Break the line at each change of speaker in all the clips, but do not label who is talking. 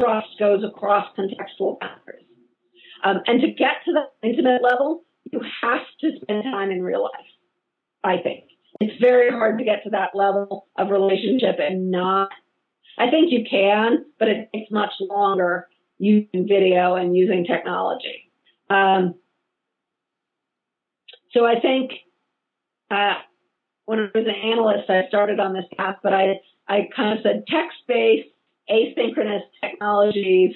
trust goes across contextual boundaries. Um, and to get to the intimate level, you have to spend time in real life, I think. It's very hard to get to that level of relationship and not, I think you can, but it takes much longer using video and using technology. Um, so I think uh, when I was an analyst, I started on this path, but I, I kind of said text-based asynchronous technologies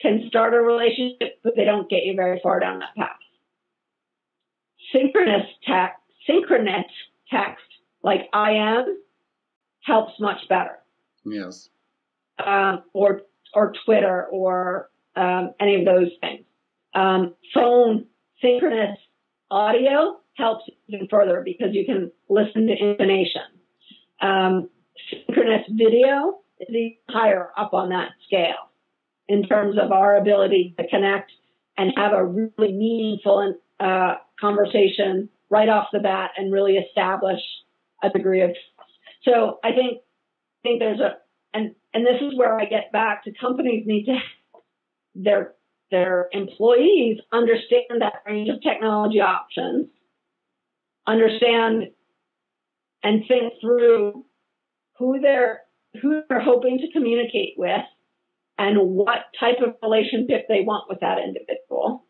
can start a relationship, but they don't get you very far down that path. Synchronous text, synchronous text, like IM, helps much better.
Yes.
Um, or or Twitter or um, any of those things. Um, phone synchronous audio helps even further because you can listen to intonation. Um, synchronous video higher up on that scale in terms of our ability to connect and have a really meaningful uh, conversation right off the bat and really establish a degree of trust. So I think I think there's a and and this is where I get back to companies need to their their employees understand that range of technology options, understand and think through who they're who they're hoping to communicate with and what type of relationship they want with that individual.